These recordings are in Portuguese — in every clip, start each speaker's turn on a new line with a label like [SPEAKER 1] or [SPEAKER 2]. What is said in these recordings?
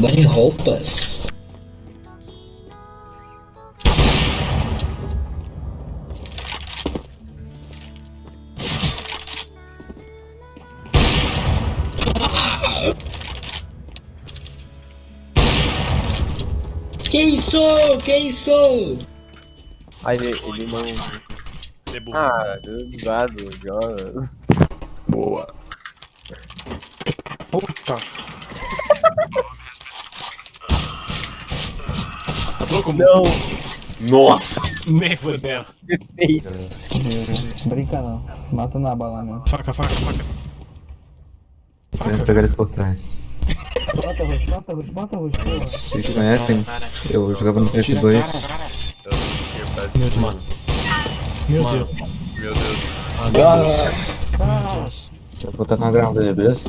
[SPEAKER 1] Bunny roupas. Que isso? Que isso?
[SPEAKER 2] Aí ele, ele não.
[SPEAKER 3] É burro.
[SPEAKER 2] Ah, gado, joga.
[SPEAKER 1] Boa.
[SPEAKER 4] Puta.
[SPEAKER 2] Não!
[SPEAKER 5] Nossa!
[SPEAKER 3] Nem fudeu.
[SPEAKER 6] Brinca não. Mata na bala mesmo.
[SPEAKER 3] Faca, faca, faca.
[SPEAKER 7] Querendo pegar eles por trás.
[SPEAKER 6] Mata roxo, mata roxo, mata roxo.
[SPEAKER 7] Vocês conhecem? Eu jogava no PS2.
[SPEAKER 3] Meu Deus. Meu Deus.
[SPEAKER 5] Meu Deus.
[SPEAKER 7] Eu vou tacar uma granada aí, beleza?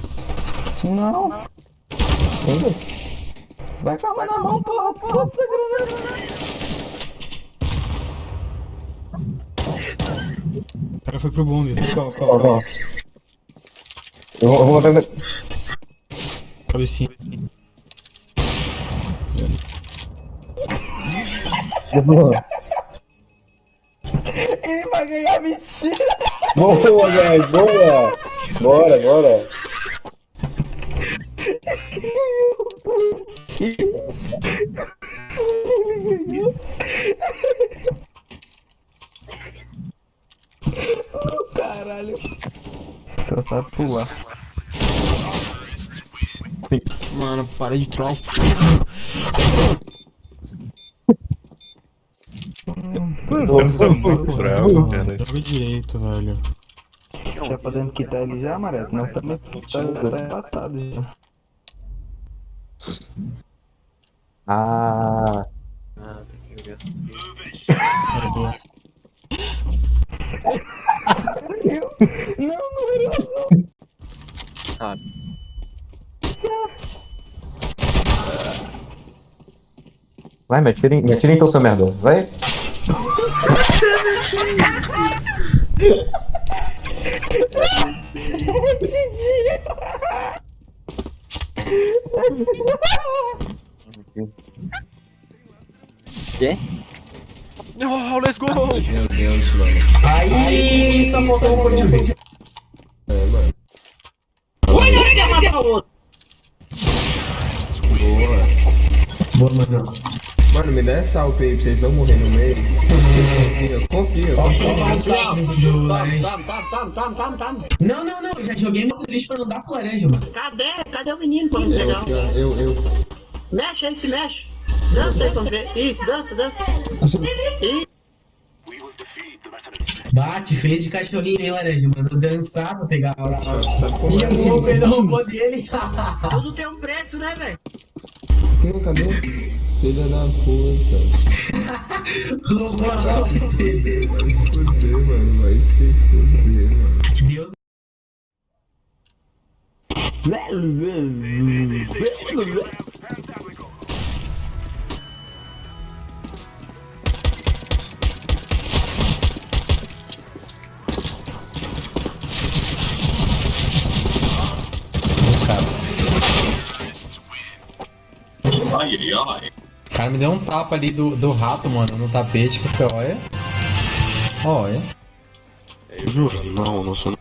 [SPEAKER 6] Não. Vai com a mão na mão, porra. Porra dessa granada.
[SPEAKER 3] O cara foi pro bombe.
[SPEAKER 6] Calma, calma, calma.
[SPEAKER 7] Eu vou, eu vou matar.
[SPEAKER 3] Cabecinha.
[SPEAKER 6] Ele vai ganhar mentira.
[SPEAKER 2] Boa, guys, boa! Bora, bora!
[SPEAKER 6] Caralho. Só sabe pular.
[SPEAKER 3] Mano, para de troll. Joga direito, velho.
[SPEAKER 6] Já podemos quitar ele já, Mareto? Não, também tá, tá já.
[SPEAKER 7] Ah,
[SPEAKER 3] Cara, boa.
[SPEAKER 6] Não, não era azul.
[SPEAKER 7] vai, me atira, me atira então, seu merda. Vai.
[SPEAKER 5] Oh, let's go!
[SPEAKER 1] Meu Deus, mano. Aí, só faltou um pouquinho. Boa, mano.
[SPEAKER 4] Mano, me dá essa salto aí pra vocês não morrerem no meio. Confia, confia.
[SPEAKER 1] Não, não, não, já joguei meu lixo pra não dar pro laranja, mano.
[SPEAKER 8] Cadê? Cadê o menino pra me pegar?
[SPEAKER 4] Eu, eu, eu.
[SPEAKER 8] Mexe aí, se mexe. Dança aí, vamos ver. Isso, dança, dança. Isso.
[SPEAKER 1] Bate, fez de cachorrinho, hein, laranja. Mandou dançar pra pegar a hora. Ih,
[SPEAKER 4] Cadê?
[SPEAKER 1] você você não roubou dele.
[SPEAKER 8] Tudo tem um preço, né, velho?
[SPEAKER 4] Não, cadê? Filha da puta.
[SPEAKER 1] Roubou não.
[SPEAKER 4] Vai se fuder, mano. Vai se fuder, mano.
[SPEAKER 1] Deus.
[SPEAKER 5] Ai, ai, ai.
[SPEAKER 9] O cara me deu um tapa ali do, do rato, mano, no tapete, que foi, olha. Olha.
[SPEAKER 5] Juro, não, não sou.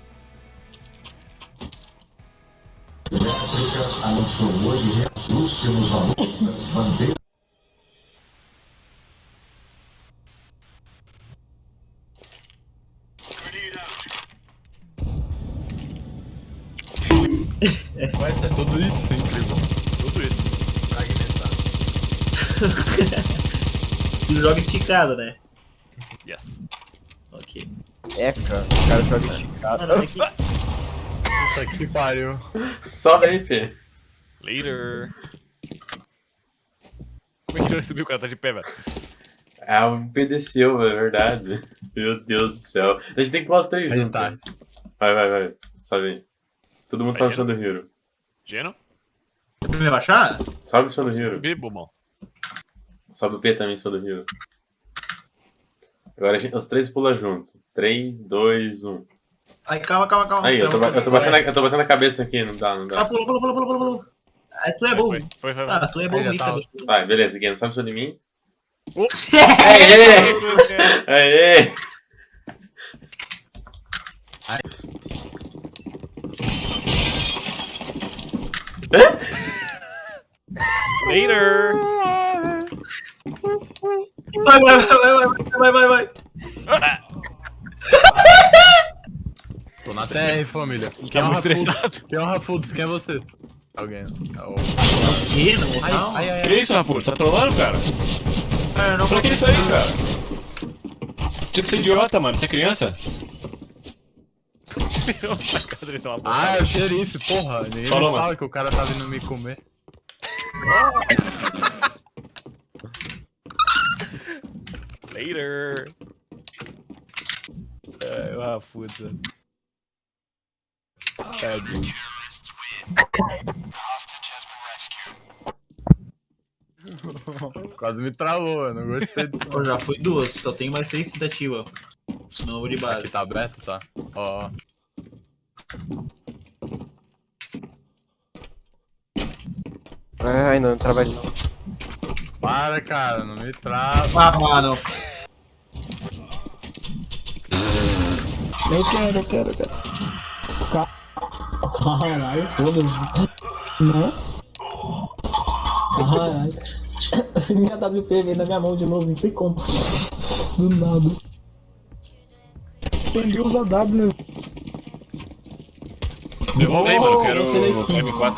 [SPEAKER 5] Vai ser tudo isso, incrível. Tudo isso.
[SPEAKER 1] Tu joga esticado, né?
[SPEAKER 5] Yes.
[SPEAKER 1] Ok.
[SPEAKER 2] É, cara, o cara joga esticado.
[SPEAKER 1] Mano, que...
[SPEAKER 5] Puta que pariu.
[SPEAKER 10] Só RP.
[SPEAKER 3] Later. Como é que ele subiu o cara tá de pé, velho?
[SPEAKER 10] É um PDCU, é verdade. Meu Deus do céu. A gente tem que pular os três
[SPEAKER 5] Aí
[SPEAKER 10] juntos.
[SPEAKER 5] está.
[SPEAKER 10] Vai, vai, vai. Sobe aí. Todo mundo sobe o chão do Hero.
[SPEAKER 3] Geno?
[SPEAKER 1] Você vai me baixar?
[SPEAKER 10] Sobe o chão do Hero.
[SPEAKER 3] Bebo, mano.
[SPEAKER 10] Sobe o P também, chão do Hero. Agora a gente, os três pulam junto. 3, 2, 1.
[SPEAKER 1] Ai, calma, calma, calma.
[SPEAKER 10] Aí, eu tô, eu, tô batendo a, eu tô batendo a cabeça aqui, não dá, não
[SPEAKER 1] Ah,
[SPEAKER 10] dá.
[SPEAKER 1] pula, pula, pula, pula, pula, pula.
[SPEAKER 11] Ah, tu é bom.
[SPEAKER 3] Foi, foi, foi.
[SPEAKER 11] Tá, tu é bom
[SPEAKER 12] Aí
[SPEAKER 11] você.
[SPEAKER 10] Vai, beleza, Gui, não sabe sobre mim?
[SPEAKER 3] Oh.
[SPEAKER 10] Aê! Aê!
[SPEAKER 3] Later!
[SPEAKER 11] Vai, vai, vai, vai, vai, vai, vai.
[SPEAKER 5] Tô na TR, família.
[SPEAKER 3] Tá muito estressado.
[SPEAKER 5] Quem é o Rafudos? Quem é você? Alguém. É o-
[SPEAKER 11] Ih, não,
[SPEAKER 5] Ai,
[SPEAKER 11] não.
[SPEAKER 5] ai, ai,
[SPEAKER 3] Que isso, Rafuto? Tá trolando, cara?
[SPEAKER 11] É, não
[SPEAKER 3] Pra que isso aí, cara? Tinha que ser idiota, mano. Você é criança?
[SPEAKER 5] Ah, é o xerife, porra. Ninguém
[SPEAKER 3] Falou,
[SPEAKER 5] me fala
[SPEAKER 3] mano.
[SPEAKER 5] que o cara tá vindo me comer.
[SPEAKER 3] Later! É, o Rafuto. Tadinho.
[SPEAKER 5] Quase me travou, eu não gostei disso.
[SPEAKER 11] Pô, já foi duas, só tem mais três tentativas. Senão eu vou de base.
[SPEAKER 5] Aqui tá aberto, tá? Ó, ó.
[SPEAKER 2] Ai, não, não trabalho não.
[SPEAKER 5] Para, cara, não me trava.
[SPEAKER 11] Ah, mano.
[SPEAKER 8] Eu quero, eu quero, eu quero. Caralho, foda-se. Não? Caralho. Minha WP veio na minha mão de novo, não sei como. Do nada. Quem usa W?
[SPEAKER 3] Devolve aí, mano. Eu quero
[SPEAKER 8] Oh,
[SPEAKER 3] o
[SPEAKER 8] skin.
[SPEAKER 3] M4.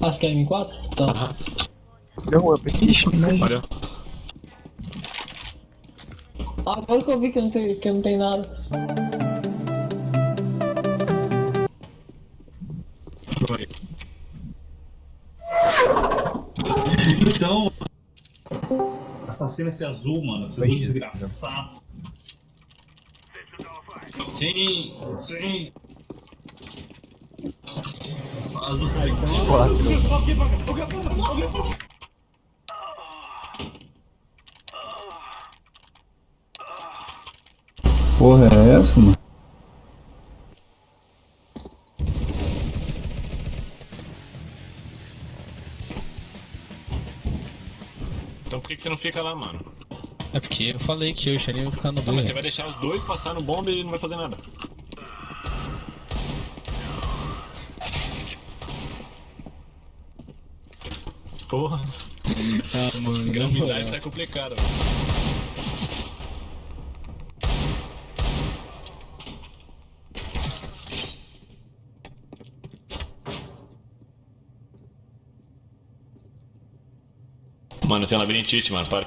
[SPEAKER 8] Acho que é M4? Tá.
[SPEAKER 2] Deu um up.
[SPEAKER 8] Ixi, mas...
[SPEAKER 3] Olha.
[SPEAKER 8] Agora que eu vi que não tem, que não tem nada.
[SPEAKER 13] Então. Assassino esse azul, mano. Esse azul desgraçado. Sim, sim. Azul sai.
[SPEAKER 8] Porra, é essa, mano?
[SPEAKER 3] Então por que, que você não fica lá, mano?
[SPEAKER 1] É porque eu falei que eu e Xerinho iam ficar no
[SPEAKER 3] Tá, mas você vai deixar os dois passar no bomba e não vai fazer nada. Porra.
[SPEAKER 1] Ah, mano,
[SPEAKER 3] Gravidade tá complicada, mano. Mano, eu tenho labirintite, mano. Para.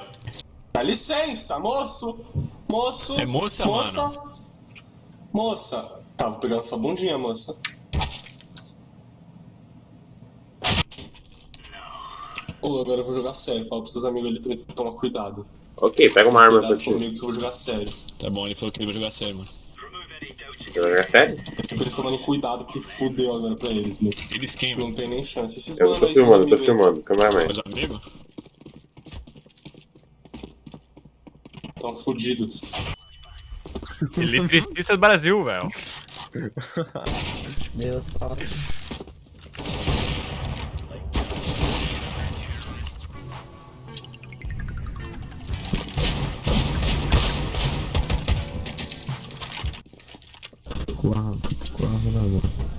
[SPEAKER 14] Dá licença, moço! Moço!
[SPEAKER 3] É moça,
[SPEAKER 14] moça!
[SPEAKER 3] mano?
[SPEAKER 14] Moça! Tava pegando sua bundinha, moça. Ô, agora eu vou jogar sério. Fala pros seus amigos ali também tomar cuidado.
[SPEAKER 10] Ok, pega uma arma pra
[SPEAKER 14] Cuidado
[SPEAKER 10] ti.
[SPEAKER 14] comigo que eu vou jogar sério.
[SPEAKER 3] Tá bom, ele falou que ele vai jogar sério, mano.
[SPEAKER 10] Você vai jogar sério?
[SPEAKER 14] Tipo, eles tomarem cuidado que fudeu agora pra eles, mano.
[SPEAKER 3] Eles quem,
[SPEAKER 14] Não tem nem chance. Esses
[SPEAKER 10] Eu tô
[SPEAKER 14] aí,
[SPEAKER 10] filmando, tô filmando. Cameraman.
[SPEAKER 3] Meus
[SPEAKER 14] Tão fudidos.
[SPEAKER 3] Eletricista do Brasil, velho.
[SPEAKER 8] Deus, fala.
[SPEAKER 7] Quase, quase, né, mano?